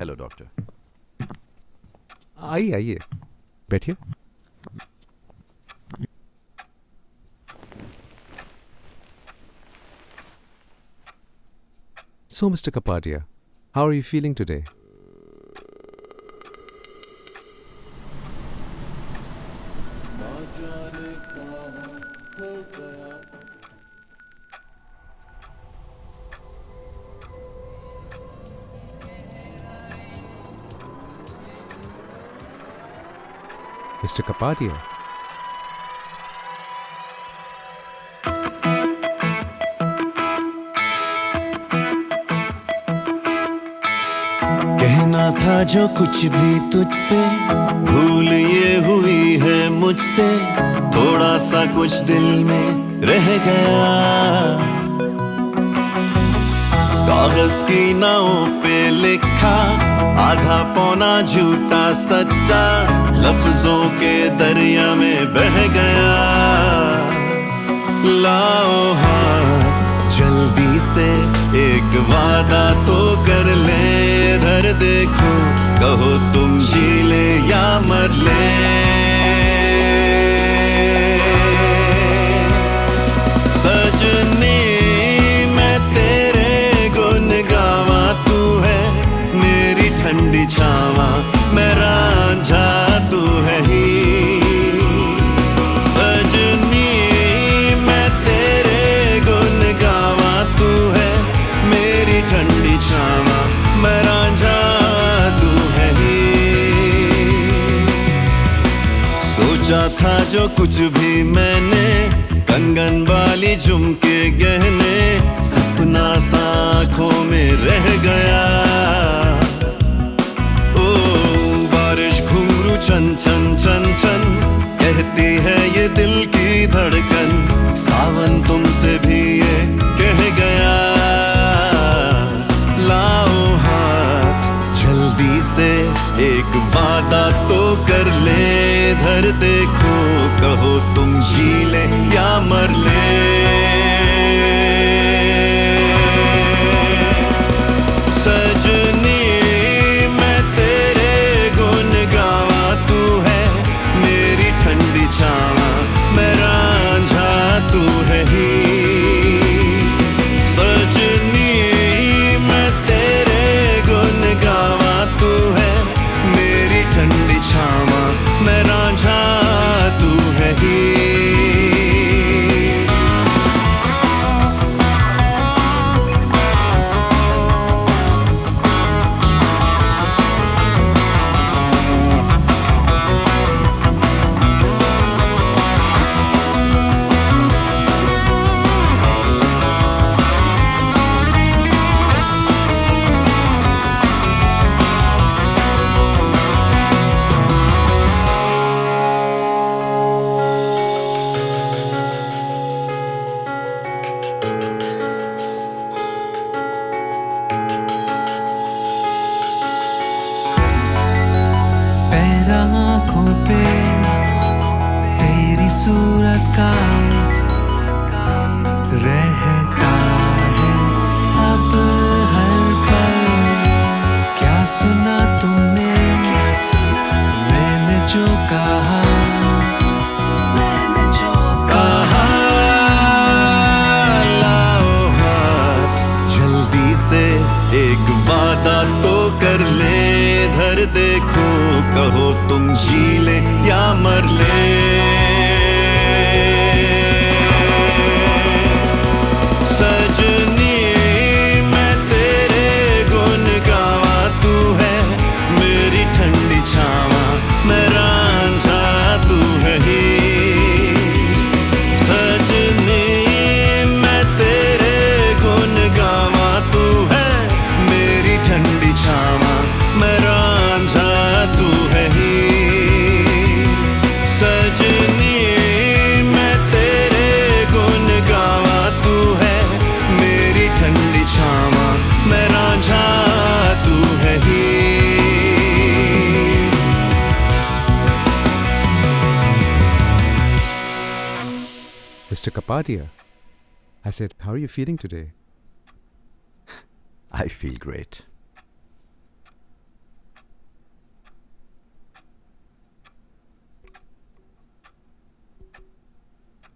Hello doctor آئیے آئیے بیٹھیے so mister Kapadia how are you feeling today Mr. Kapadia. کہنا تھا جو کچھ بھی تجھ سے بھول یہ ہوئی ہے مجھ سے تھوڑا سا کچھ دل میں رہ گیا کاغذ کی ناؤں پہ لکھا، آدھا پونا جھوٹا سچا، لفظوں کے دریا میں بہ گیا۔ لاؤ ہاں جلدی سے ایک وعدہ تو کر لے۔ ادھر دیکھو، کہو تم جی لے یا مر لے۔ بچھاواں، میں رانجھا تو ہے ہی۔ سجنی، میں تیرے گن گاوا تو ہے۔ میری ٹھنڈی چھاوا میں رانجھا تو ہے ہی۔ سوچا تھا جو کچھ بھی میں نے، کنگن والی جھمکے گہنے، سپنا سانکھوں میں رہ گیا۔ دھڑکن ساون تم سے بھی یہ کہہ گیا لاؤ ہاتھ جلدی سے ایک وعدہ تو کر لے دھر دیکھو کہو تم جی لے یا مر لے کہا، میں نے کہا جلدی سے ایک تو کر لے دیکھو، کہو تم جیلے یا مر لے Kapadia I said how you feeling today I feel great